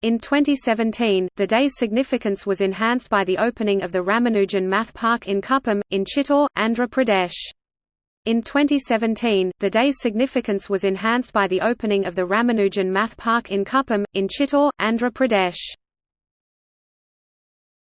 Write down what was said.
In 2017, the day's significance was enhanced by the opening of the Ramanujan Math Park in Kuppam, in Chittor, Andhra Pradesh. In 2017, the day's significance was enhanced by the opening of the Ramanujan Math Park in Kuppam, in Chittor, Andhra Pradesh.